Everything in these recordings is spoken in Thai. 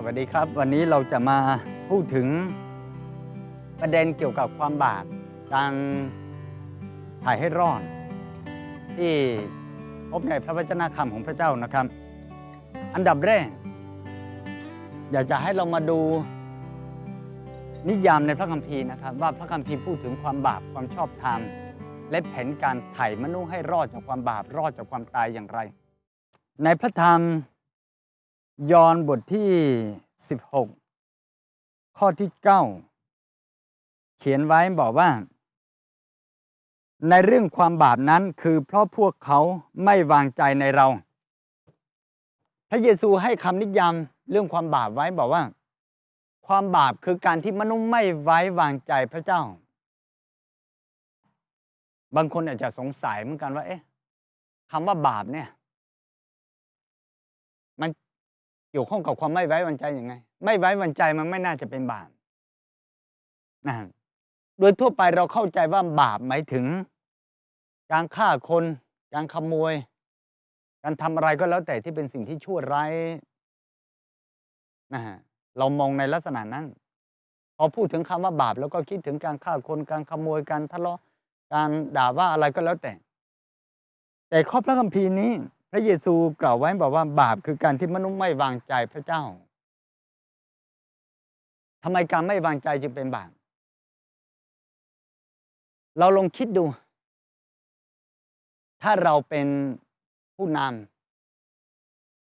สวัสดีครับ วันนี้เราจะมาพูดถึงประเด็นเกี่ยวกับความบาปการถ่ายให้รอด ที่พบในพระวจนะคำของพระเจ้านะครับ อันดับแรก อยากจะให้เรามาดูนิยามในพระคัมภีร์นะครับ ว่าพระคัมภีร์พูดถึงความบาปความชอบธรรม และแผนการไถ่มนุษย์ให้รอดจากความบาปรอดจากความตายอย่างไร ในพระธรรม ยอห์นบทที่ 16 ข้อที่ 9 เขียนไว้บอกว่า ในเรื่องความบาปนั้นคือเพราะพวกเขาไม่วางใจในเรา พระเยซูให้คำนิยามเรื่องความบาปไว้บอกว่า ความบาปคือการที่มนุษย์ไม่ไว้วางใจพระเจ้า บางคนอาจจะสงสัยเหมือนกันว่า เอ๊ะคำว่าบาปเนี่ย เกี่ยวข้องกับความไม่ไว้วางใจยังไง ไม่ไว้วางใจมันไม่น่าจะเป็นบาปนะโดยทั่วไปเราเข้าใจว่าบาปหมายถึง การฆ่าคน การขโมย การทำอะไรก็แล้วแต่ที่เป็นสิ่งที่ชั่วร้ายนะฮะเรามองในลักษณะนั้น พอพูดถึงคำว่าบาป แล้วก็คิดถึงการฆ่าคนการขโมยการทะเลาะการด่าว่าอะไรก็แล้วแต่ แต่ข้อพระคัมภีร์นี้ พระเยซูกล่าวไว้บอกว่าบาปคือการที่มนุษย์ไม่วางใจพระเจ้าทำไมการไม่วางใจจึงเป็นบาป เราลองคิดดู ถ้าเราเป็นผู้น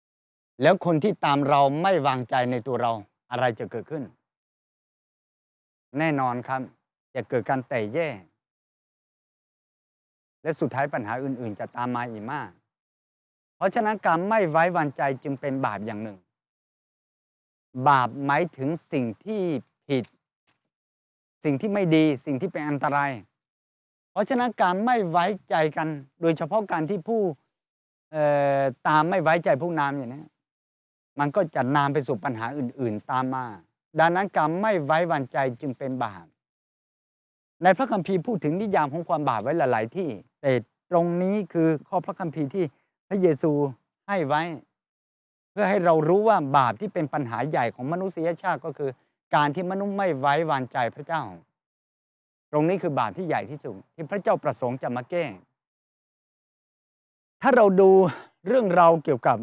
ำแล้วคนที่ตามเราไม่วางใจในตัวเราอะไรจะเกิดขึ้น แน่นอนครับ จะเกิดการแตกแยกและสุดท้ายปัญหาอื่น ๆ จะตามมาอีกมาก เพราะฉะนั้นการไม่ไว้วางใจจึงเป็นบาปอย่างหนึ่ง บาปหมายถึงสิ่งที่ผิด สิ่งที่ไม่ดีสิ่งที่เป็นอันตราย เพราะฉะนั้นการไม่ไว้ใจกัน โดยเฉพาะการที่ผู้ตามไม่ไว้ใจผู้นำอย่างนี้มันก็จะนำไปสู่ปัญหาอื่น ๆ ตามมา ดังนั้นการไม่ไว้วางใจจึงเป็นบาปในพระคัมภีร์พูดถึงนิยามของความบาปไว้หลาย ๆ ที่ แต่ตรงนี้คือข้อพระคัมภีร์ที่ พระเยซูให้ไว้ เพื่อให้เรารู้ว่าบาปที่เป็นปัญหาใหญ่ของมนุษยชาติก็คือ การที่มนุษย์ไม่ไว้วางใจพระเจ้า ตรงนี้คือบาปที่ใหญ่ที่สุดที่พระเจ้าประสงค์จะมาแก้ถ้าเราดูเรื่องเราเกี่ยวกับ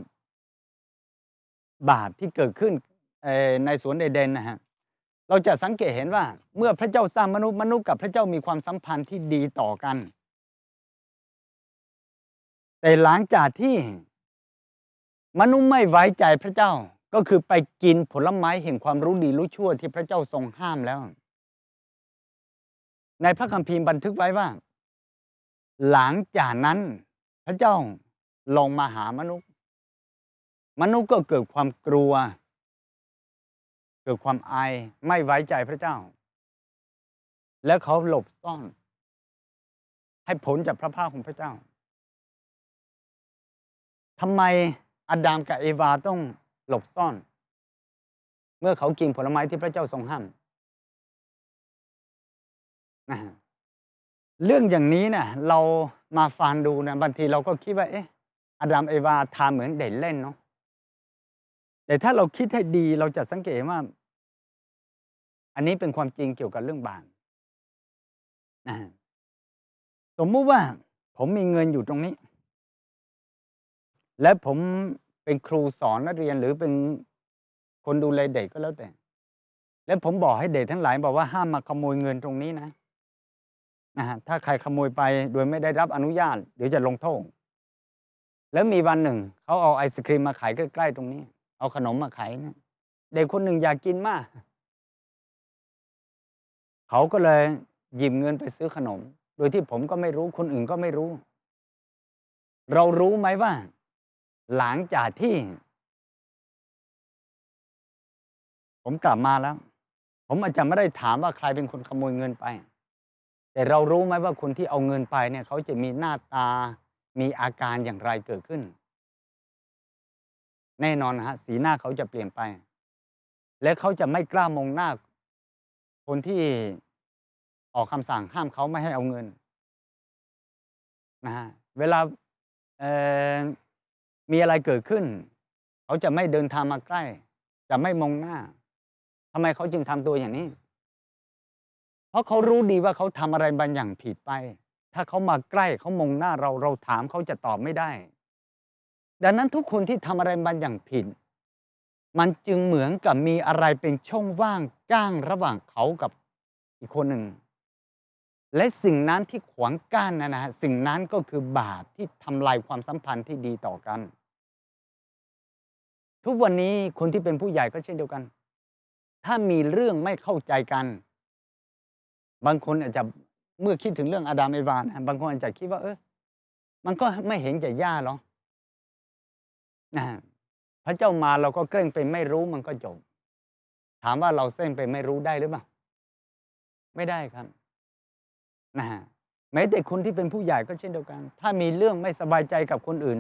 บาปที่เกิดขึ้นในสวนเอเดนนะฮะเราจะสังเกตเห็นว่าเมื่อพระเจ้าสร้างมนุษย์มนุษย์กับพระเจ้ามีความสัมพันธ์ที่ดีต่อกัน แต่หลังจากที่มนุษย์ไม่ไว้ใจพระเจ้าก็คือไปกินผลไม้แห่งความรู้ดีรู้ชั่วที่พระเจ้าทรงห้ามแล้ว ในพระคัมภีร์บันทึกไว้ว่า หลังจากนั้นพระเจ้าลงมาหามนุษย์ มนุษย์ก็เกิดความกลัว เกิดความอายไม่ไว้ใจพระเจ้า แล้วเขาหลบซ่อน ให้ผลจากพระภาคของพระเจ้า ทำไมอาดัมกับเอวาต้องหลบซ่อน เมื่อเขากินผลไม้ที่พระเจ้าทรงห้ามนะเรื่องอย่างนี้นะเรามาฟังดูนะบางทีเราก็คิดว่า เอ๊ะอาดัมเอวาทำเหมือนเด่นเล่นเนาะแต่ถ้าเราคิดให้ดีเราจะสังเกตว่า อันนี้เป็นความจริงเกี่ยวกับเรื่องบาปนะสมมุติว่าผมมีเงินอยู่ตรงนี้ และผมเป็นครูสอนนักเรียนหรือเป็นคนดูแลเด็กก็แล้วแต่ แล้วผมบอกให้เด็กทั้งหลายบอกว่าห้ามมาขโมยเงินตรงนี้นะนะฮะถ้าใครขโมยไปโดยไม่ได้รับอนุญาตเดี๋ยวจะลงโทษแล้วมีวันหนึ่งเขาเอาไอศครีมมาขายใกล้ ๆ ตรงนี้ เอาขนมมาขายนะเด็กคนหนึ่งอยากกินมาก เขาก็เลยหยิบเงินไปซื้อขนม โดยที่ผมก็ไม่รู้คนอื่นก็ไม่รู้ เรารู้ไหมว่า หลังจากที่ ผมกลับมาแล้ว ผมอาจจะไม่ได้ถามว่าใครเป็นคนขโมยเงินไป แต่เรารู้ไหมว่าคนที่เอาเงินไปเนี่ย เขาจะมีหน้าตามีอาการอย่างไรเกิดขึ้น แน่นอนฮะ สีหน้าเขาจะเปลี่ยนไป และเขาจะไม่กล้ามองหน้า คนที่ออกคำสั่งห้ามเขาไม่ให้เอาเงินนะฮะเวลาเมีอะไรเกิดขึ้น เขาจะไม่เดินทางมาใกล้ จะไม่มองหน้าทำไมเขาจึงทำตัวอย่างนี้ เพราะเขารู้ดีว่าเขาทำอะไรบางอย่างผิดไป ถ้าเขามาใกล้เขามองหน้าเราเราถามเขาจะตอบไม่ได้ ดังนั้นทุกคนที่ทำอะไรบางอย่างผิด มันจึงเหมือนกับมีอะไรเป็นช่องว่างก้างระหว่างเขากับอีกคนหนึ่ง และสิ่งนั้นที่ขวางกั้นนะนะฮะสิ่งนั้นก็คือบาปที่ทำลายความสัมพันธ์ที่ดีต่อกัน ทุกวันนี้คนที่เป็นผู้ใหญ่ก็เช่นเดียวกัน ถ้ามีเรื่องไม่เข้าใจกัน บางคนอาจจะเมื่อคิดถึงเรื่องอาดามเอวานะบางคนอาจจะคิดว่า เออมันก็ไม่เห็นจะย่าหรอกนะพระเจ้ามาเราก็เกรงไปไม่รู้มันก็จบ ถามว่าเราเส้นไปไม่รู้ได้หรือเปล่า ไม่ได้ครับ นะฮะแม้แต่คนที่เป็นผู้ใหญ่ก็เช่นเดียวกัน ถ้ามีเรื่องไม่สบายใจกับคนอื่น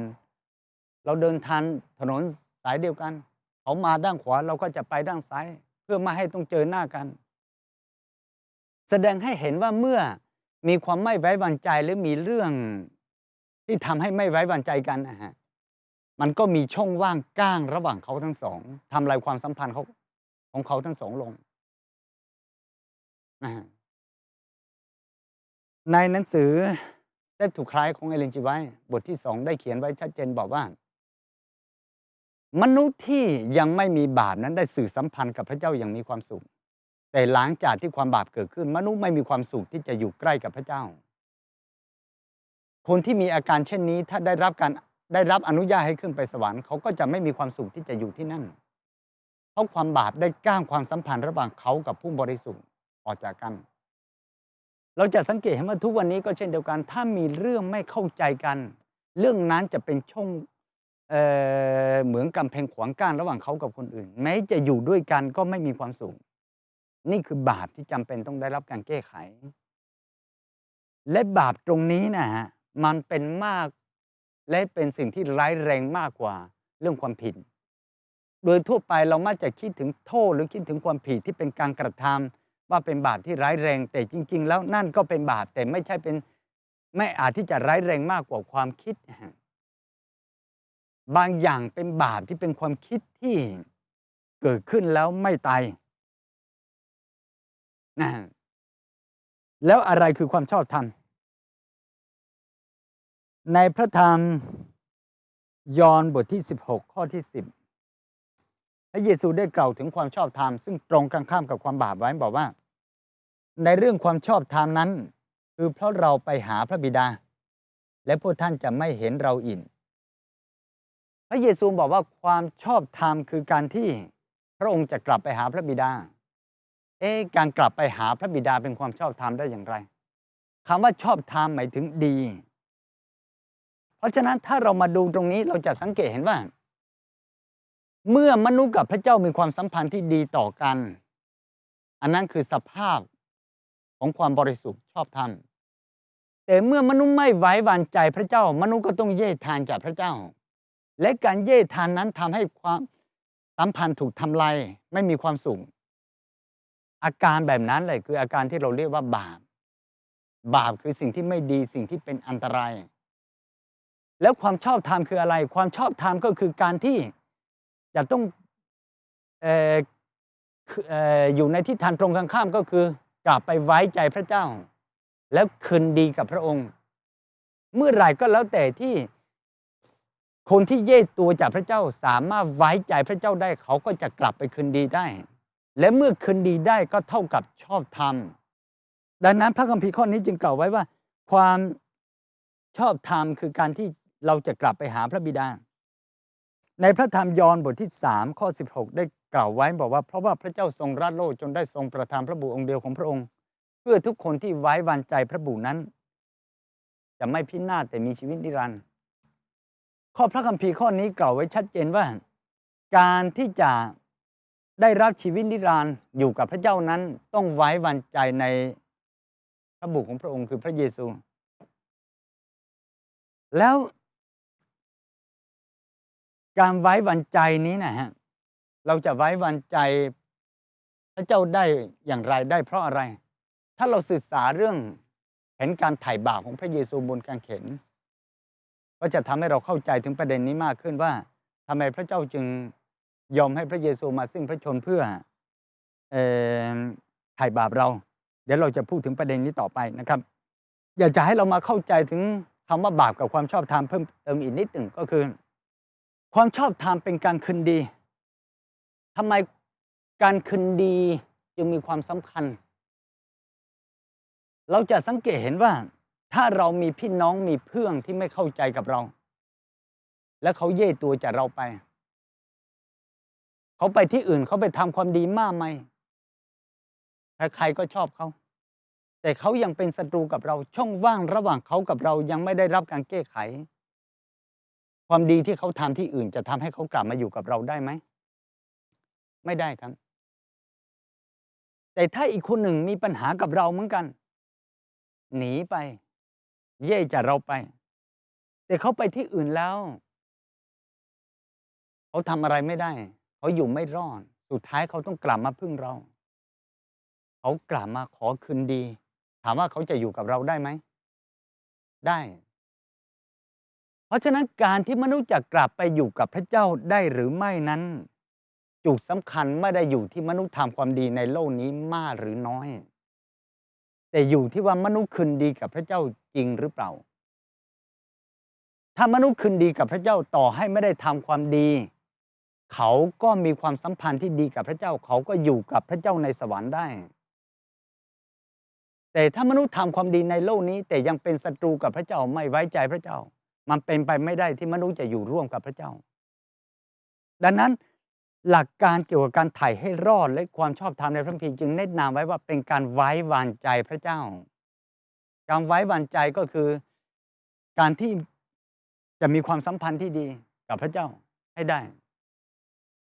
เราเดินทางถนนสายเดียวกัน เขามาด้านขวาเราก็จะไปด้านซ้าย เพื่อไม่ให้ต้องเจอหน้ากัน แสดงให้เห็นว่าเมื่อมีความไม่ไว้วางใจหรือมีเรื่องที่ทำให้ไม่ไว้วางใจกันนะฮะมันก็มีช่องว่างก้างระหว่างเขาทั้งสองทำลายความสัมพันธ์เขาของเขาทั้งสองลงนะฮะ ในหนังสือได้ถูกคล้ายของเอเลนจีไว้ บทที่สองได้เขียนไว้ชัดเจนบอกว่า มนุษย์ที่ยังไม่มีบาปนั้นได้สื่อสัมพันธ์กับพระเจ้าอย่างมีความสุข แต่หลังจากที่ความบาปเกิดขึ้น มนุษย์ไม่มีความสุขที่จะอยู่ใกล้กับพระเจ้า คนที่มีอาการเช่นนี้ถ้าได้รับการได้รับอนุญาตให้ขึ้นไปสวรรค์เขาก็จะไม่มีความสุขที่จะอยู่ที่นั่น เพราะความบาปได้ก้างความสัมพันธ์ระหว่างเขากับผู้บริสุทธิ์ออกจากกัน เราจะสังเกตเห็นว่าทุกวันนี้ก็เช่นเดียวกัน ถ้ามีเรื่องไม่เข้าใจกัน เรื่องนั้นจะเป็นช่องเเหมือนกำแพงขวางกั้นระหว่างเขากับคนอื่น แม้จะอยู่ด้วยกันก็ไม่มีความสุขนี่คือบาปที่จำเป็นต้องได้รับการแก้ไข และบาปตรงนี้นะฮะมันเป็นมากและเป็นสิ่งที่ร้ายแรงมากกว่าเรื่องความผิด โดยทั่วไปเรามักจะคิดถึงโทษหรือคิดถึงความผิดที่เป็นการกระทำ ว่าเป็นบาปที่ร้ายแรง แต่จริง ๆ แล้วนั่นก็เป็นบาปแต่ไม่ใช่เป็นไม่อาจที่จะร้ายแรงมากกว่าความคิด บางอย่างเป็นบาปที่เป็นความคิดที่เกิดขึ้นแล้วไม่ตายนะแล้วอะไรคือความชอบธรรม ในพระธรรมยอห์นบทที่ 16 ข้อที่ 10 พระเยซูได้กล่าวถึงความชอบธรรมซึ่งตรงกันข้ามกับความบาปไว้บอกว่า ในเรื่องความชอบธรรมนั้น คือเพราะเราไปหาพระบิดา และพวกท่านจะไม่เห็นเราอินพระเยซูบอกว่าความชอบธรรมคือการที่พระองค์จะกลับไปหาพระบิดา เอ๊การกลับไปหาพระบิดาเป็นความชอบธรรมได้อย่างไรคำว่าชอบธรรมหมายถึงดี เพราะฉะนั้นถ้าเรามาดูตรงนี้เราจะสังเกตเห็นว่า เมื่อมนุษย์กับพระเจ้ามีความสัมพันธ์ที่ดีต่อกัน อันนั้นคือสภาพของความบริสุทธิ์ชอบธรรมแต่เมื่อมนุษย์ไม่ไว้วางใจพระเจ้า มนุษย์ก็ต้องเย่ทานจากพระเจ้า และการเย่ทานนั้นทำให้ความสัมพันธ์ถูกทำลายไม่มีความสุขอาการแบบนั้นเลยคืออาการที่เราเรียกว่าบาป บาปคือสิ่งที่ไม่ดีสิ่งที่เป็นอันตราย แล้วความชอบธรรมคืออะไร ความชอบธรรมก็คือการที่ จะต้องเออเอออยู่ในทิศทางตรงกันข้ามก็คือกลับไปไว้ใจพระเจ้า แล้วคืนดีกับพระองค์ เมื่อไหร่ก็แล้วแต่ที่คนที่เย่ตัวจากพระเจ้าสามารถไว้ใจพระเจ้าได้เขาก็จะกลับไปคืนดีได้ และเมื่อคืนดีได้ก็เท่ากับชอบธรรมดังนั้นพระคัมภีร์ข้อนี้จึงกล่าวไว้ว่า ความชอบธรรมคือการที่เราจะกลับไปหาพระบิดา ในพระธรรมยอห์นบทที่ 3 ข้อ 16 ได้กล่าวไว้บอกว่า เพราะว่าพระเจ้าทรงรักโลกจนได้ทรงประทานพระบุตรองค์เดียวของพระองค์ เพื่อทุกคนที่ไว้วางใจพระบุตรนั้น จะไม่พินาศแต่มีชีวิตนิรันดร์ข้อพระคัมภีร์ข้อนี้กล่าวไว้ชัดเจนว่า การที่จะได้รับชีวิตนิรันดร์อยู่กับพระเจ้านั้นต้องไว้วางใจในพระบุตรของพระองค์คือพระเยซู แล้ว การไว้วางใจนี้นะฮะเราจะไว้วางใจพระเจ้าได้อย่างไรได้เพราะอะไร ถ้าเราศึกษาเรื่องเห็นการไถ่บาปของพระเยซูบนกางเขนก็จะทำให้เราเข้าใจถึงประเด็นนี้มากขึ้นว่าทำไมพระเจ้าจึงยอมให้พระเยซูมาสิ้นพระชนเพื่อเอ่อไถ่บาปเรา เดี๋ยวเราจะพูดถึงประเด็นนี้ต่อไปนะครับ อยากจะให้เรามาเข้าใจถึงคำว่าบาปกับความชอบธรรมเพิ่มเติมอีกนิดหนึ่งก็คือ ความชอบธรรมเป็นการคืนดีทำไมการคืนดีจึงมีความสำคัญ เราจะสังเกตเห็นว่า ถ้าเรามีพี่น้องมีเพื่อนที่ไม่เข้าใจกับเรา และเขาเย่ตัวจากเราไป เขาไปที่อื่นเขาไปทำความดีมากไหมใครๆก็ชอบเขาแต่เขายังเป็นศัตรูกับเราช่องว่างระหว่างเขากับเรายังไม่ได้รับการแก้ไข ความดีที่เขาทำที่อื่น จะทำให้เขากลับมาอยู่กับเราได้ไหม ไม่ได้ครับ แต่ถ้าอีกคนหนึ่งมีปัญหากับเราเหมือนกัน หนีไป เย่จากเราไป แต่เขาไปที่อื่นแล้ว เขาทำอะไรไม่ได้ เขาอยู่ไม่รอด สุดท้ายเขาต้องกลับมาพึ่งเรา เขากลับมาขอคืนดี ถามว่าเขาจะอยู่กับเราได้ไหม ได้ เพราะฉะนั้นการที่มนุษย์จะกลับไปอยู่กับพระเจ้าได้หรือไม่นั้น จุดสำคัญไม่ได้อยู่ที่มนุษย์ทำความดีในโลกนี้มากหรือน้อย แต่อยู่ที่ว่ามนุษย์คืนดีกับพระเจ้าจริงหรือเปล่า ถ้ามนุษย์คืนดีกับพระเจ้าต่อให้ไม่ได้ทำความดี เขาก็มีความสัมพันธ์ที่ดีกับพระเจ้า เขาก็อยู่กับพระเจ้าในสวรรค์ได้ แต่ถ้ามนุษย์ทำความดีในโลกนี้ แต่ยังเป็นศัตรูกับพระเจ้าไม่ไว้ใจพระเจ้า มันเป็นไปไม่ได้ที่มนุษย์จะอยู่ร่วมกับพระเจ้า ดังนั้นหลักการเกี่ยวกับการไถ่ให้รอดและความชอบธรรมในพระคัมภีร์จึงแนะนำไว้ว่าเป็นการไว้วางใจพระเจ้า การไว้วางใจก็คือการที่จะมีความสัมพันธ์ที่ดีกับพระเจ้าให้ได้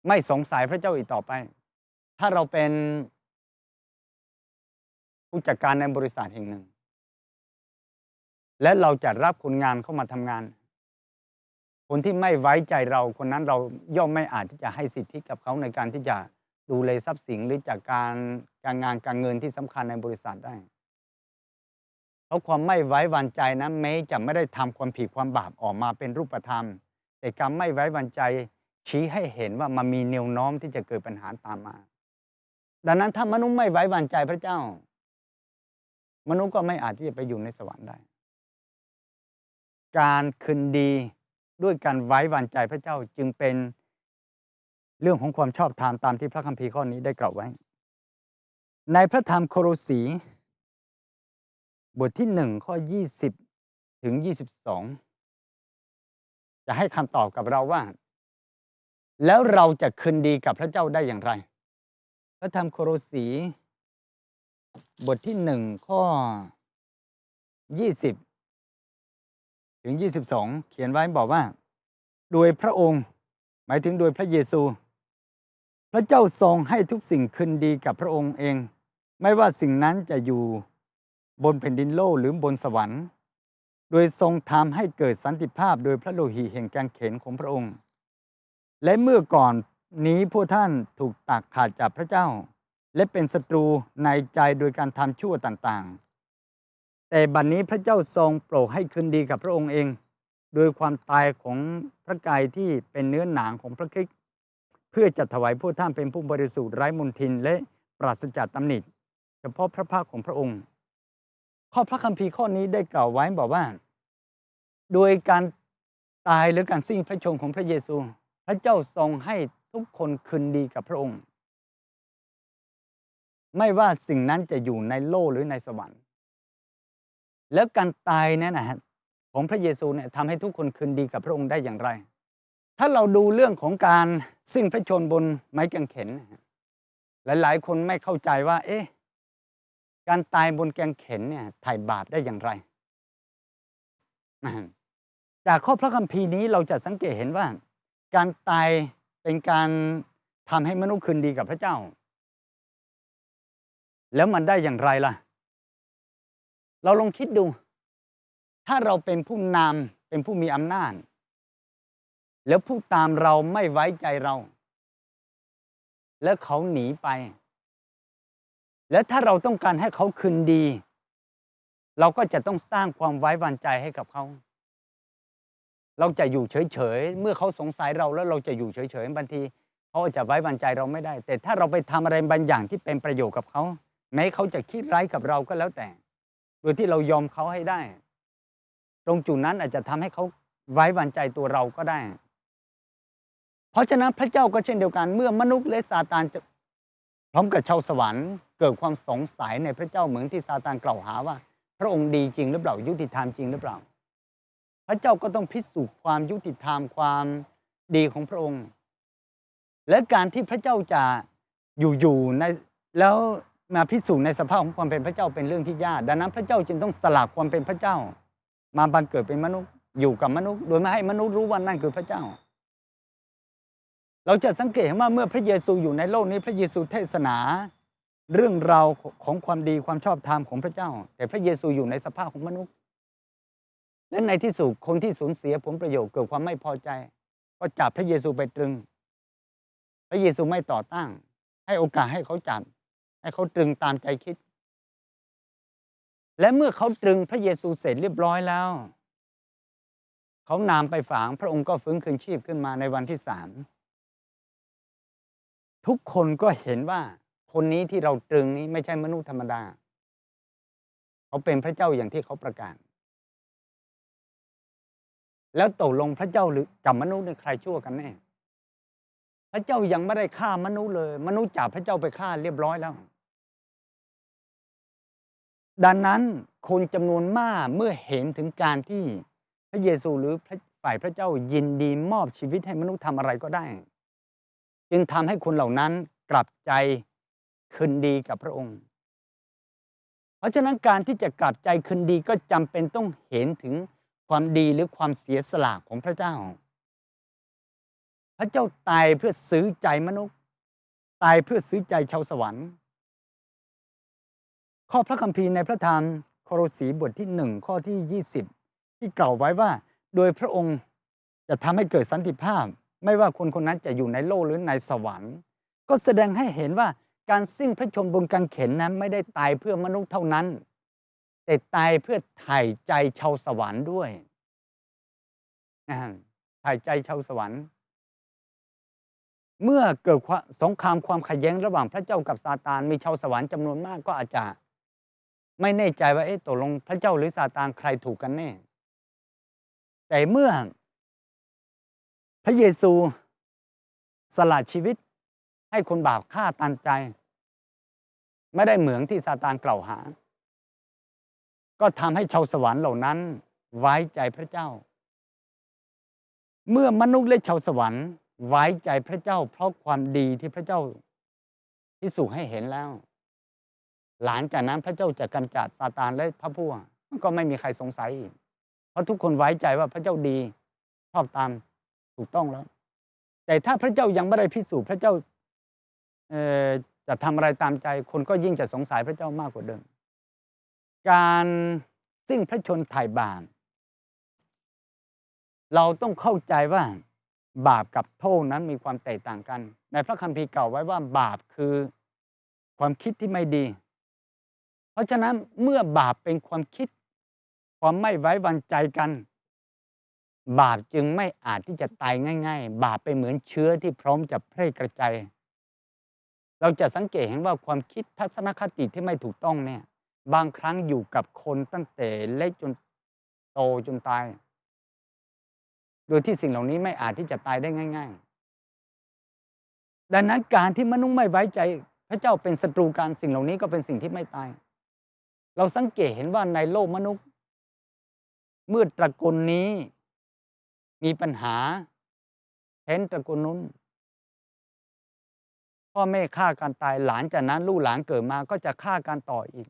ไม่สงสัยพระเจ้าอีกต่อไป ถ้าเราเป็นผู้จัดการในบริษัทแห่งหนึ่ง และเราจะรับคนงานเข้ามาทำงาน คนที่ไม่ไว้ใจเราคนนั้นเราย่อมไม่อาจที่จะให้สิทธิกับเขาในการที่จะดูแลทรัพย์สินหรือจากการการงานการเงินที่สำคัญในบริษัทได้ เพราะความไม่ไว้วางใจนะแม้จะไม่ได้ทำความผิดความบาปออกมาเป็นรูปธรรม แต่การไม่ไว้วางใจชี้ให้เห็นว่ามันมีแนวโน้มที่จะเกิดปัญหาตามมา ดังนั้นถ้ามนุษย์ไม่ไว้วางใจพระเจ้า มนุษย์ก็ไม่อาจที่จะไปอยู่ในสวรรค์ได้ การคืนดี ด้วยการไว้วางใจพระเจ้าจึงเป็นเรื่องของความชอบธรรมตามที่พระคัมภีร์ข้อนี้ได้กล่าวไว้ ในพระธรรมโคโรสี บทที่หนึ่งข้อ 20 ถึง 22 จะให้คำตอบกับเราว่า แล้วเราจะคืนดีกับพระเจ้าได้อย่างไร พระธรรมโคโรสี บทที่หนึ่งข้อ 20 ถึง 22 เขียนไว้บอกว่า โดยพระองค์ หมายถึงโดยพระเยซู พระเจ้าทรงให้ทุกสิ่งคืนดีกับพระองค์เอง ไม่ว่าสิ่งนั้นจะอยู่บนแผ่นดินโลกหรือบนสวรรค์ โดยทรงทำให้เกิดสันติภาพโดยพระโลหิตแห่งการเข็นของพระองค์ และเมื่อก่อนนี้พวกท่านถูกตักขาดจากพระเจ้า และเป็นศัตรูในใจโดยการทำชั่วต่างๆ แต่บัดนนี้พระเจ้าทรงโปรดให้คืนดีกับพระองค์เอง โดยความตายของพระกายที่เป็นเนื้อหนังของพระคริสต์เพื่อจะถวายพวกท่านเป็นผู้บริสุทธิ์ไร้มลทินและปราศจากตำหนิเฉพาะพระภาคของพระองค์ ข้อพระคัมภีร์ข้อนี้ได้กล่าวไว้บอกว่า โดยการตายหรือการสิ้นพระชนม์ของพระเยซู พระเจ้าทรงให้ทุกคนคืนดีกับพระองค์ ไม่ว่าสิ่งนั้นจะอยู่ในโลกหรือในสวรรค์ แล้วการตายนั้นนะฮะของพระเยซูเนี่ยทำให้ทุกคนคืนดีกับพระองค์ได้อย่างไร ถ้าเราดูเรื่องของการสิ้นพระชนบนไม้กางเขนหลายๆ คนไม่เข้าใจว่า เอ๊ะการตายบนแกงเข็นเนี่ยถ่ายบาปได้อย่างไร จากข้อพระคัมภีร์นี้เราจะสังเกตเห็นว่า การตายเป็นการทำให้มนุษย์คืนดีกับพระเจ้า แล้วมันได้อย่างไรล่ะ เราลองคิดดู ถ้าเราเป็นผู้นำเป็นผู้มีอำนาจ แล้วผู้ตามเราไม่ไว้ใจเรา แล้วเขาหนีไป แล้วถ้าเราต้องการให้เขาคืนดี เราก็จะต้องสร้างความไว้วางใจให้กับเขา เราจะอยู่เฉยๆ เมื่อเขาสงสัยเราแล้วเราจะอยู่เฉยๆบางทีเขาอาจจะไว้วางใจเราไม่ได้ แต่ถ้าเราไปทำอะไรบางอย่างที่เป็นประโยชน์กับเขาแม้เขาจะคิดร้ายกับเราก็แล้วแต่ โดยที่เรายอมเขาให้ได้ ตรงจุดนั้นอาจจะทำให้เขาไว้วางใจตัวเราก็ได้ เพราะฉะนั้นพระเจ้าก็เช่นเดียวกันเมื่อมนุษย์และซาตานจะพร้อมกับชาวสวรรค์เกิดความสงสัยในพระเจ้าเหมือนที่ซาตานกล่าวหาว่า พระองค์ดีจริงหรือเปล่ายุติธรรมจริงหรือเปล่า พระเจ้าก็ต้องพิสูจน์ความยุติธรรมความดีของพระองค์ และการที่พระเจ้าจะอยู่ๆในแล้ว มาพิสูจน์ในสภาพของความเป็นพระเจ้าเป็นเรื่องที่ยากดังนั้นพระเจ้าจึงต้องสละความเป็นพระเจ้า มาบังเกิดเป็นมนุษย์อยู่กับมนุษย์ โดยไม่ให้มนุษย์รู้ว่านั่นคือพระเจ้า เราจะสังเกตว่าเมื่อพระเยซูอยู่ในโลกนี้พระเยซูเทศนาเรื่องราวของความดีความชอบธรรมของพระเจ้า แต่พระเยซูอยู่ในสภาพของมนุษย์และในที่สุดคนที่สูญเสียผลประโยชน์เกิดความไม่พอใจ ก็จับพระเยซูไปตรึง พระเยซูไม่ต่อต้านให้โอกาสให้เขาจับ ให้เขาตรึงตามใจคิด และเมื่อเขาตรึงพระเยซูเสร็จเรียบร้อยแล้ว เขานำไปฝังพระองค์ก็ฟื้นคืนชีพขึ้นมาในวันที่สามทุกคนก็เห็นว่าคนนี้ที่เราตรึงนี้ไม่ใช่มนุษย์ธรรมดา เขาเป็นพระเจ้าอย่างที่เขาประกาศ แล้วตกลงพระเจ้าหรือกับมนุษย์เนี่ยใครชั่วกันแน่ พระเจ้ายังไม่ได้ฆ่ามนุษย์เลย มนุษย์จับพระเจ้าไปฆ่าเรียบร้อยแล้ว ดังนั้นคนจำนวนมากเมื่อเห็นถึงการที่พระเยซูหรือฝ่ายพระเจ้ายินดีมอบชีวิตให้มนุษย์ทำอะไรก็ได้ จึงทำให้คนเหล่านั้นกลับใจคืนดีกับพระองค์ เพราะฉะนั้นการที่จะกลับใจคืนดีก็จำเป็นต้องเห็นถึงความดีหรือความเสียสละของพระเจ้า พระเจ้าตายเพื่อซื้อใจมนุษย์ ตายเพื่อซื้อใจชาวสวรรค์ ข้อพระคัมภีร์ในพระธรรมโครสีบทที่หนึ่งข้อที่ 20 ที่กล่าวไว้ว่า โดยพระองค์จะทำให้เกิดสันติภาพ ไม่ว่าคนคนนั้นจะอยู่ในโลกหรือในสวรรค์ ก็แสดงให้เห็นว่าการสิ้นพระชนบนกางเขนนั้นไม่ได้ตายเพื่อมนุษย์เท่านั้น แต่ตายเพื่อถ่ายใจชาวสวรรค์ด้วยถ่ายใจชาวสวรรค์ เมื่อเกิดสงครามความขัดแย้งระหว่างพระเจ้ากับซาตานมีชาวสวรรค์จำนวนมากก็อาจจะ ไม่แน่ใจว่าเอ๊ะตกลงพระเจ้าหรือซาตานใครถูกกันแน่ แต่เมื่อ พระเยซูสละชีวิตให้คนบาปฆ่าตันใจ ไม่ได้เหมืองที่ซาตานกล่าวหา ก็ทำให้ชาวสวรรค์เหล่านั้นไว้ใจพระเจ้า เมื่อมนุษย์และชาวสวรรค์ไว้ใจพระเจ้า เพราะความดีที่พระเจ้าพิสูจน์ให้เห็นแล้ว หลังจากนั้นพระเจ้าจะกำจัดซาตานและพระพวกก็ไม่มีใครสงสัยอีก เพราะทุกคนไว้ใจว่าพระเจ้าดีชอบตามถูกต้องแล้ว แต่ถ้าพระเจ้ายังไม่ได้พิสูจน์พระเจ้าจะทำอะไรตามใจ คนก็ยิ่งจะสงสัยพระเจ้ามากกว่าเดิม การสิ้นพระชนถ่ายบาปเราต้องเข้าใจว่าบาปกับโทษนั้นมีความแตกต่างกัน ในพระคัมภีร์เก่าไว้ว่าบาปคือความคิดที่ไม่ดี เพราะฉะนั้นเมื่อบาปเป็นความคิด ความไม่ไว้วางใจกัน บาปจึงไม่อาจที่จะตายง่าย ๆ บาปไปเหมือนเชื้อที่พร้อมจะแพร่กระจายเราจะสังเกตเห็นว่าความคิดทัศนคติที่ไม่ถูกต้องเนี่ย บางครั้งอยู่กับคนตั้งแต่เล็กจนโตจนตาย โดยที่สิ่งเหล่านี้ไม่อาจที่จะตายได้ง่าย ๆ ดังนั้นการที่มนุษย์ไม่ไว้ใจ พระเจ้าเป็นศัตรูการสิ่งเหล่านี้ก็เป็นสิ่งที่ไม่ตาย เราสังเกตเห็นว่าในโลกมนุษย์เมื่อตระกูลนี้ มีปัญหาเห็นตระกูลนู้นพ่อแม่ฆ่ากันตายหลานจากนั้นลูกหลานเกิดมาก็จะฆ่ากันต่ออีก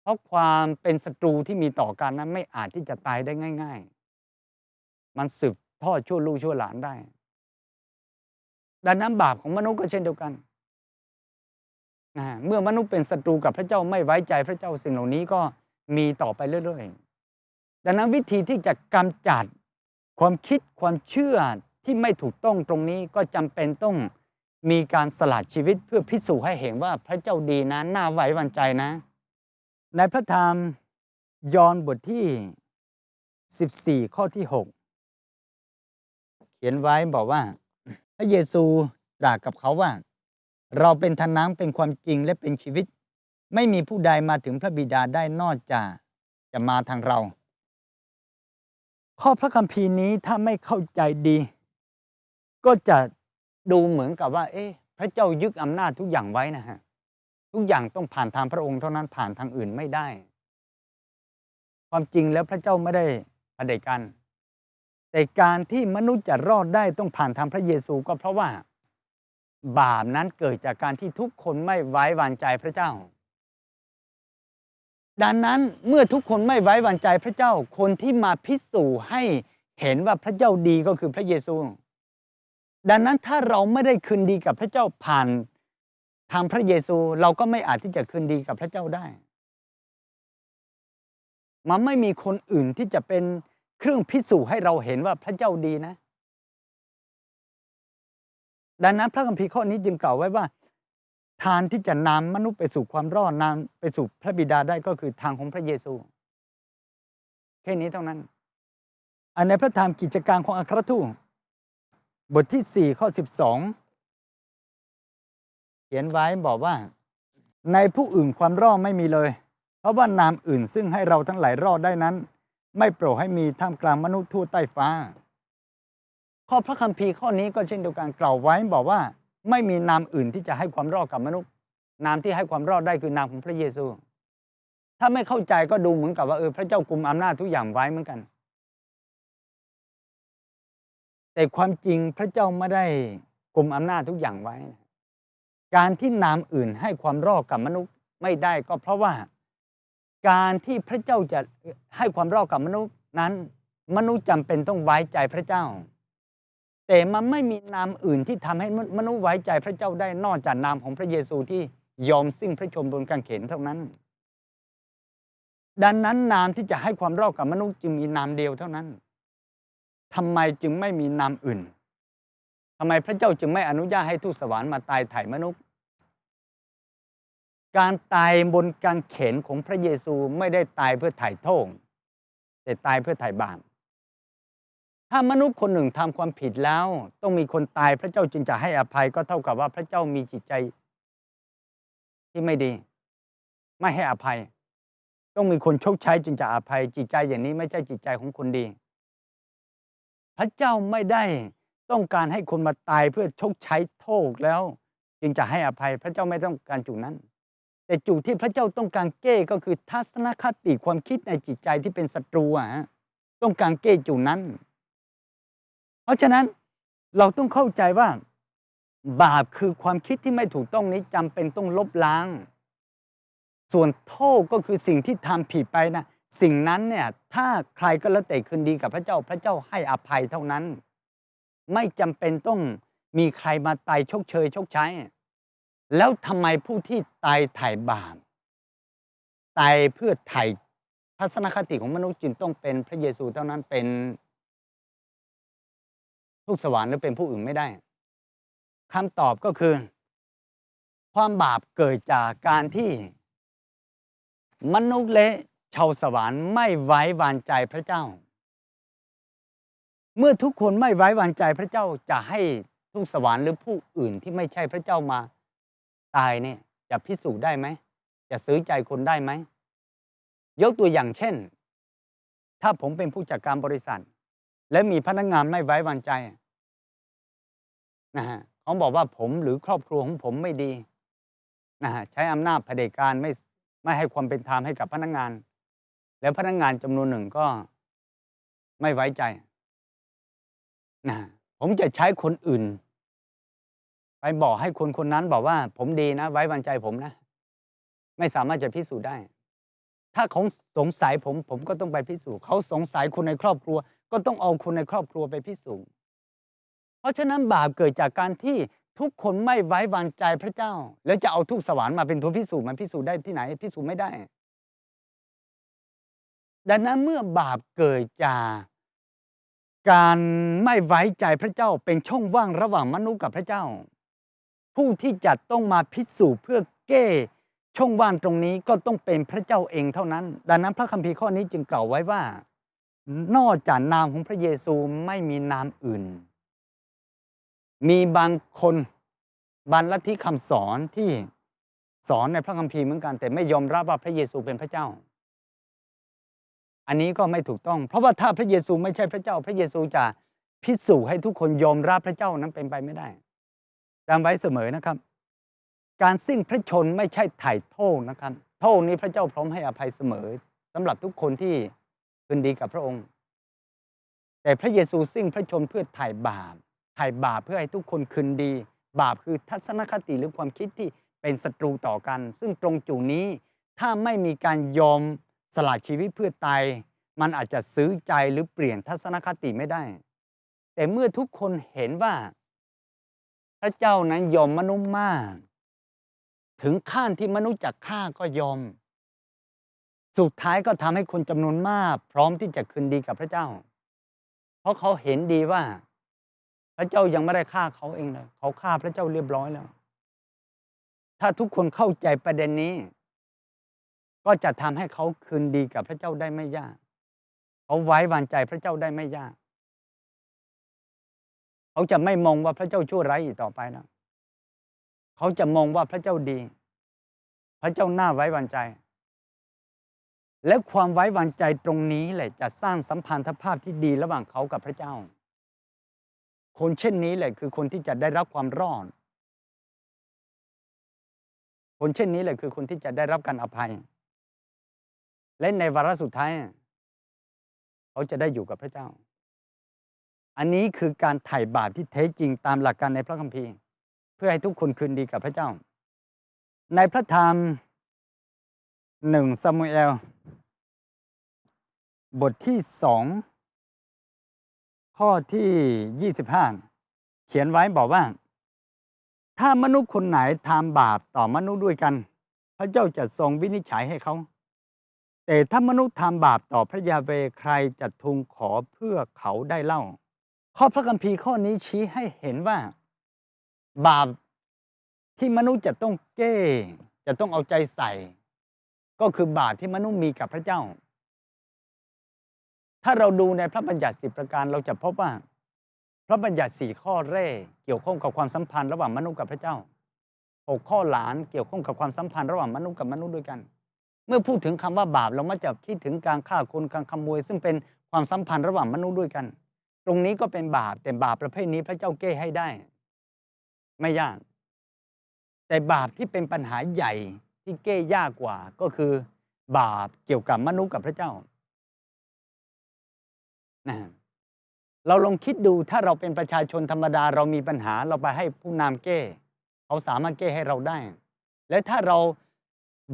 เพราะความเป็นศัตรูที่มีต่อกันนั้นไม่อาจที่จะตายได้ง่าย ๆ มันสืบทอดชั่วลูกชั่วหลานได้ดังนั้นบาปของมนุษย์ก็เช่นเดียวกัน นะเมื่อมนุษย์เป็นศัตรูกับพระเจ้าไม่ไว้ใจพระเจ้าสิ่งเหล่านี้ก็มีต่อไปเรื่อยๆดังนั้นวิธีที่จะกำจัดความคิดความเชื่อที่ไม่ถูกต้องตรงนี้ก็จำเป็นต้องมีการสละชีวิตเพื่อพิสูจน์ให้เห็นว่าพระเจ้าดีนะน่าไว้วางใจนะ ในพระธรรมยอห์นบทที่ 14 ข้อที่ 6 เขียนไว้บอกว่า พระเยซูตรัสกับเขาว่า เราเป็นทนน้ำเป็นความจริงและเป็นชีวิต ไม่มีผู้ใดมาถึงพระบิดาได้นอกจากจะมาทางเรา ข้อพระคัมภีร์นี้ถ้าไม่เข้าใจดี ก็จะดูเหมือนกับว่า เอ๊ะพระเจ้ายึดอำนาจทุกอย่างไว้นะฮะทุกอย่างต้องผ่านทางพระองค์เท่านั้นผ่านทางอื่นไม่ได้ ความจริงแล้วพระเจ้าไม่ได้เผด็จการแต่การที่มนุษย์จะรอดได้ต้องผ่านทางพระเยซูก็เพราะว่า บาปนั้นเกิดจากการที่ทุกคนไม่ไว้วางใจพระเจ้า ดังนั้นเมื่อทุกคนไม่ไว้วางใจพระเจ้า คนที่มาพิสูจน์ให้เห็นว่าพระเจ้าดีก็คือพระเยซู ดังนั้นถ้าเราไม่ได้คืนดีกับพระเจ้าผ่านทางพระเยซูเราก็ไม่อาจที่จะคืนดีกับพระเจ้าได้ มันไม่มีคนอื่นที่จะเป็นเครื่องพิสูจน์ให้เราเห็นว่าพระเจ้าดีนะ ดังนั้นพระคัมภีร์ข้อนี้จึงกล่าวไว้ว่า ทางที่จะนำมนุษย์ไปสู่ความรอดนำไปสู่พระบิดาได้ก็คือทางของพระเยซู แค่นี้เท่านั้น อันในพระธรรมกิจการของอัครทูตบทที่ 4 ข้อ 12 เขียนไว้บอกว่า ในผู้อื่นความรอดไม่มีเลย เพราะว่านามอื่นซึ่งให้เราทั้งหลายรอดได้นั้น ไม่โปรดให้มีท่ามกลางมนุษย์ทั่วใต้ฟ้า ข้อพระคัมภีร์ข้อนี้ก็เช่นเดียวกันกล่าวไว้บอกว่าไม่มีนามอื่นที่จะให้ความรอดกับมนุษย์ นามที่ให้ความรอดได้คือนามของพระเยซู ถ้าไม่เข้าใจก็ดูเหมือนกับว่าเออพระเจ้ากุมอำนาจทุกอย่างไว้เหมือนกัน แต่ความจริงพระเจ้าไม่ได้กุมอำนาจทุกอย่างไว้ การที่นามอื่นให้ความรอดกับมนุษย์ไม่ได้ก็เพราะว่า การที่พระเจ้าจะให้ความรอดกับมนุษย์นั้น มนุษย์จำเป็นต้องไว้ใจพระเจ้า แต่มันไม่มีนามอื่นที่ทำให้มนุษย์ไว้ใจพระเจ้าได้นอกจากนามของพระเยซูที่ยอมสิ้นพระชนม์บนกางเขนเท่านั้น ดังนั้นนามที่จะให้ความรอดกับมนุษย์จึงมีนามเดียวเท่านั้นทำไมจึงไม่มีนามอื่นทำไมพระเจ้าจึงไม่อนุญาตให้ทูตสวรรค์มาตายไถ่มนุษย์ การตายบนกางเขนของพระเยซูไม่ได้ตายเพื่อไถ่โทษแต่ตายเพื่อไถ่บาป ถ้ามนุษย์คนหนึ่งทำความผิดแล้ว ต้องมีคนตายพระเจ้าจึงจะให้อภัยก็เท่ากับว่าพระเจ้ามีจิตใจที่ไม่ดี ไม่ให้อภัย ต้องมีคนชกใช้จึงจะอภัย จิตใจอย่างนี้ไม่ใช่จิตใจของคนดี พระเจ้าไม่ได้ต้องการให้คนมาตายเพื่อชกใช้โทษแล้ว จึงจะให้อภัยพระเจ้าไม่ต้องการจุดนั้น แต่จุดที่พระเจ้าต้องการแก้ก็คือทัศนคติความคิดในจิตใจที่เป็นศัตรูอะต้องการแก้จุดนั้น เพราะฉะนั้นเราต้องเข้าใจว่าบาปคือความคิดที่ไม่ถูกต้องนี้จำเป็นต้องลบล้าง ส่วนโทษก็คือสิ่งที่ทำผิดไปนะสิ่งนั้นเนี่ยถ้าใครก็แล้วแต่คืนดีกับพระเจ้าพระเจ้าให้อภัยเท่านั้น ไม่จำเป็นต้องมีใครมาตายชกเชยชกใช้ แล้วทำไมผู้ที่ตายไถ่บาปตายเพื่อไถ่ทัศนคติของมนุษย์จึงต้องเป็นพระเยซูเท่านั้นเป็น ทูตสวรรค์หรือเป็นผู้อื่นไม่ได้คำตอบก็คือ ความบาปเกิดจากการที่ มนุษย์และชาวสวรรค์ไม่ไว้วางใจพระเจ้า เมื่อทุกคนไม่ไว้วางใจพระเจ้าจะให้ทุกสวรรค์หรือผู้อื่นที่ไม่ใช่พระเจ้ามาตายเนี่ยจะพิสูจน์ได้ไหมจะซื้อใจคนได้ไหมยกตัวอย่างเช่น ถ้าผมเป็นผู้จัดการบริษัท และมีพนักงงานไม่ไว้วางใจนะฮะเขาบอกว่าผมหรือครอบครัวของผมไม่ดีนะฮะใช้อำนาจเผด็จการไม่ไม่ให้ความเป็นธรรมให้กับพนักงาน แล้วพนักงานจำนวนหนึ่งก็ไม่ไว้ใจนะผมจะใช้คนอื่น ไปบอกให้คนคนนั้นบอกว่า ผมดีนะ ไว้วางใจผมนะ ไม่สามารถจะพิสูจน์ได้ ถ้าเขาสงสัยผม ผมก็ต้องไปพิสูจน์เขาสงสัยคนในครอบครัว ก็ต้องเอาคนในครอบครัวไปพิสูจน์เพราะฉะนั้นบาปเกิดจากการที่ทุกคนไม่ไว้วางใจพระเจ้า แล้วจะเอาทุกสวรรค์มาเป็นตัวพิสูจน์มันพิสูจน์ได้ที่ไหน พิสูจน์ไม่ได้ ดังนั้นเมื่อบาปเกิดจากการไม่ไว้ใจพระเจ้าเป็นช่องว่างระหว่างมนุษย์กับพระเจ้า ผู้ที่จะต้องมาพิสูจน์เพื่อแก้ช่องว่างตรงนี้ก็ต้องเป็นพระเจ้าเองเท่านั้น ดังนั้นพระคัมภีร์ข้อนี้จึงกล่าวไว้ว่า นอกจากนามของพระเยซูไม่มีนามอื่น มีบางคนบางลัทธิคำสอนที่สอนในพระคัมภีร์เหมือนกัน แต่ไม่ยอมรับว่าพระเยซูเป็นพระเจ้า อันนี้ก็ไม่ถูกต้อง เพราะว่าถ้าพระเยซูไม่ใช่พระเจ้า พระเยซูจะพิสูจน์ให้ทุกคนยอมรับพระเจ้านั้นเป็นไปไม่ได้จำไว้เสมอนะครับ การสิ้นพระชนไม่ใช่ไถ่โทษนะครับ โทษนี้พระเจ้าพร้อมให้อภัยเสมอสำหรับทุกคนที่ คืนดีกับพระองค์ แต่พระเยซูสิ้นพระชนเพื่อไถ่บาปไถ่บาปเพื่อให้ทุกคนคืนดี บาปคือทัศนคติหรือความคิดที่เป็นศัตรูต่อกัน ซึ่งตรงจุดนี้ถ้าไม่มีการยอมสละชีวิตเพื่อตายมันอาจจะซื้อใจหรือเปลี่ยนทัศนคติไม่ได้ แต่เมื่อทุกคนเห็นว่า พระเจ้านั้นยอมมนุษย์มาก ถึงขั้นที่มนุษย์จะฆ่าก็ยอม สุดท้ายก็ทำให้คนจำนวนมาก พร้อมที่จะคืนดีกับพระเจ้า เพราะเขาเห็นดีว่า พระเจ้ายังไม่ได้ฆ่าเขาเองเลยเขาฆ่าพระเจ้าเรียบร้อยแล้ว ถ้าทุกคนเข้าใจประเด็นนี้ ก็จะทำให้เขาคืนดีกับพระเจ้าได้ไม่ยาก เขาไว้วางใจพระเจ้าได้ไม่ยาก เขาจะไม่มองว่าพระเจ้าชั่วร้ายอีกต่อไปแล้วเขาจะมองว่าพระเจ้าดี พระเจ้าน่าไว้วางใจ และความไว้วางใจตรงนี้แหละจะสร้างสัมพันธภาพที่ดีระหว่างเขากับพระเจ้า คนเช่นนี้แหละคือคนที่จะได้รับความรอด คนเช่นนี้แหละคือคนที่จะได้รับการอภัย และในวาระสุดท้าย เขาจะได้อยู่กับพระเจ้า อันนี้คือการไถ่บาปที่แท้จริงตามหลักการในพระคัมภีร์ เพื่อให้ทุกคนคืนดีกับพระเจ้า ในพระธรรมหนึ่งซามูเอล บทที่สองข้อที่ 25 เขียนไว้บอกว่า ถ้ามนุษย์คนไหนทำบาปต่อมนุษย์ด้วยกัน พระเจ้าจะทรงวินิจฉัยให้เขา แต่ถ้ามนุษย์ทำบาปต่อพระยาเวใครจะทูลขอเพื่อเขาได้เล่า ข้อพระคัมภีร์ข้อนี้ชี้ให้เห็นว่า บาปที่มนุษย์จะต้องแก้จะต้องเอาใจใส่ ก็คือบาปที่มนุษย์มีกับพระเจ้า ถ้าเราดูในพระบัญญัติสิประการเราจะพบว่า พระบัญญัติสี่ข้อแรกเกี่ยวข้องกับความสัมพันธ์ระหว่างมนุษย์กับพระเจ้าหกข้อหลานเกี่ยวข้องกับความสัมพันธ์ระหว่างมนุษย์กับมนุษย์ด้วยกัน เมื่อพูดถึงคำว่าบาปเรามักจะคิดถึงการฆ่าคนการขโมย ซึ่งเป็นความสัมพันธ์ระหว่างมนุษย์ด้วยกัน ตรงนี้ก็เป็นบาปแต่บาปประเภทนี้พระเจ้าแก้ให้ได้ ไม่ยาก แต่บาปที่เป็นปัญหาใหญ่ที่แก้ยากกว่าก็คือบาปเกี่ยวกับมนุษย์กับพระเจ้า นะเราลองคิดดูถ้าเราเป็นประชาชนธรรมดา เรามีปัญหาเราไปให้ผู้นำแก้ เขาสามารถแก้ให้เราได้ และถ้าเรา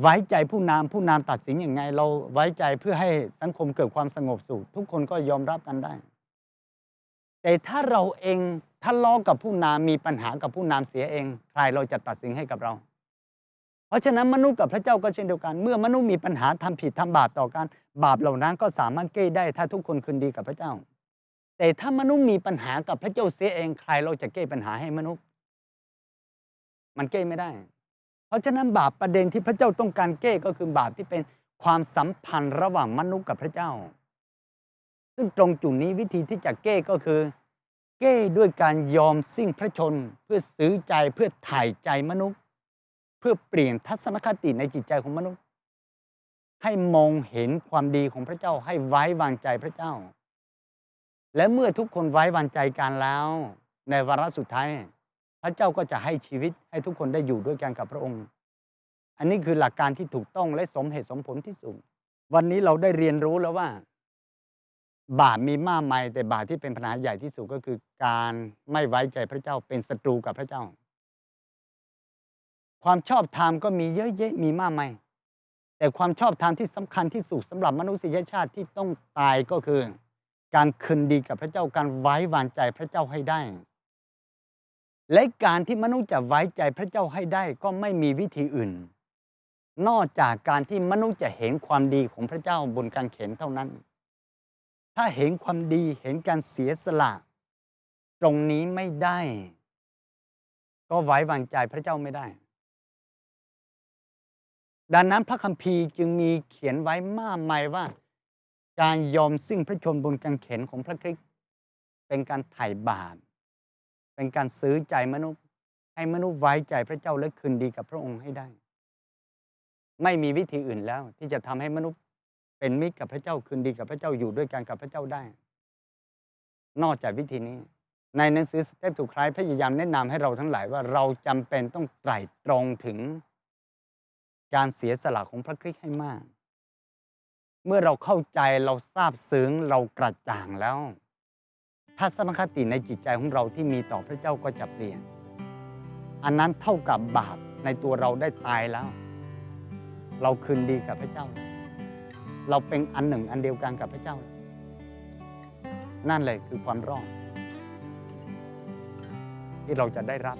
ไว้ใจผู้นำผู้นำตัดสินอย่างไง เราไว้ใจเพื่อให้สังคมเกิดความสงบสุขทุกคนก็ยอมรับกันได้ แต่ถ้าเราเองทะเลาะกับผู้นำมีปัญหากับผู้นำเสียเองใครเราจะตัดสินให้กับเรา เพราะฉะนั้นมนุษย์กับพระเจ้าก็เช่นเดียวกัน เมื่อมนุษย์มีปัญหาทำผิดทำบาปต่อกันบาปเหล่านั้นก็สามารถแก้ได้ถ้าทุกคนคืนดีกับพระเจ้า แต่ถ้ามนุษย์มีปัญหากับพระเจ้าเสียเองใครเราจะแก้ปัญหาให้มนุษย์ มันแก้ไม่ได้ เพราะฉะนั้นบาปประเด็นที่พระเจ้าต้องการแก้ก็คือบาปที่เป็นความสัมพันธ์ระหว่างมนุษย์กับพระเจ้า ซึ่งตรงจุดนี้วิธีที่จะแก้ก็คือ แก้ด้วยการยอมสิ้นพระชนเพื่อซื้อใจเพื่อถ่ายใจมนุษย์ เพื่อเปลี่ยนทัศนคติในจิตใจของมนุษย์ ให้มองเห็นความดีของพระเจ้าให้ไว้วางใจพระเจ้า และเมื่อทุกคนไว้วางใจกันแล้ว ในวาระสุดท้าย พระเจ้าก็จะให้ชีวิตให้ทุกคนได้อยู่ด้วยกันกับพระองค์ อันนี้คือหลักการที่ถูกต้องและสมเหตุสมผลที่สุด วันนี้เราได้เรียนรู้แล้วว่า บาปมีมากมายแต่บาปที่เป็นปัญหาใหญ่ที่สุดก็คือการไม่ไว้ใจพระเจ้าเป็นศัตรูกับพระเจ้า ความชอบธรรมก็มีเยอะแยะมีมากมาย แต่ความชอบธรรมที่สำคัญที่สุดสำหรับมนุษยชาติที่ต้องตายก็คือ การคืนดีกับพระเจ้าการไว้วางใจพระเจ้าให้ได้ และการที่มนุษย์จะไว้ใจพระเจ้าให้ได้ก็ไม่มีวิธีอื่น นอกจากการที่มนุษย์จะเห็นความดีของพระเจ้าบนการเข็นเท่านั้น ถ้าเห็นความดีเห็นการเสียสละ ตรงนี้ไม่ได้ ก็ไว้วางใจพระเจ้าไม่ได้ ดังนั้นพระคัมภีร์จึงมีเขียนไว้มากมายว่า การยอมสิ้นพระชนบนกางเขนของพระคริสต์เป็นการไถ่บาปเป็นการซื้อใจมนุษย์ให้มนุษย์ไว้ใจพระเจ้าและคืนดีกับพระองค์ให้ได้ ไม่มีวิธีอื่นแล้ว ที่จะทำให้มนุษย์เป็นมิตรกับพระเจ้าคืนดีกับพระเจ้าอยู่ด้วยกันกับพระเจ้าได้ นอกจากวิธีนี้ ในหนังสือสเตปถูกคล้ายพยายามแนะนำให้เราทั้งหลายว่าเราจำเป็นต้องไตร่ตรองถึง การเสียสละของพระคริสต์ให้มาก เมื่อเราเข้าใจเราทราบซึ้งเรากระจ่างแล้ว ทัศนคติในจิตใจของเราที่มีต่อพระเจ้าก็จะเปลี่ยน อันนั้นเท่ากับบาปในตัวเราได้ตายแล้ว เราคืนดีกับพระเจ้า เราเป็นอันหนึ่งอันเดียวกันกับพระเจ้า นั่นเลยคือความรอดที่เราจะได้รับ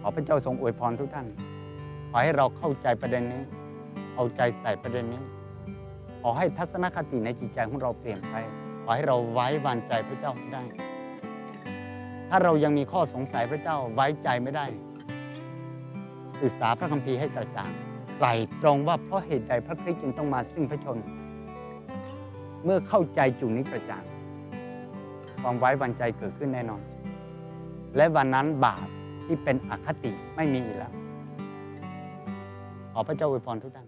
ขอพระเจ้าทรงอวยพรทุกท่าน ขอให้เราเข้าใจประเด็นนี้ เอาใจใส่ประเด็นนี้ ขอให้ทัศนคติในจิตใจของเราเปลี่ยนไป ขอให้เราไว้วางใจพระเจ้าได้ ถ้าเรายังมีข้อสงสัยพระเจ้าไว้ใจไม่ได้ศึกษาพระคัมภีร์ให้กระจ่างไตรตรงว่าเพราะเหตุใดพระคริสต์จึงต้องมาสิ้นพระชนม์เมื่อเข้าใจจุดนี้กระจ่าง ความไว้วางใจเกิดขึ้นแน่นอน และวันนั้นบาปที่เป็นอคติไม่มีอีกแล้ว ขอพระเจ้าอวยพรทุกท่าน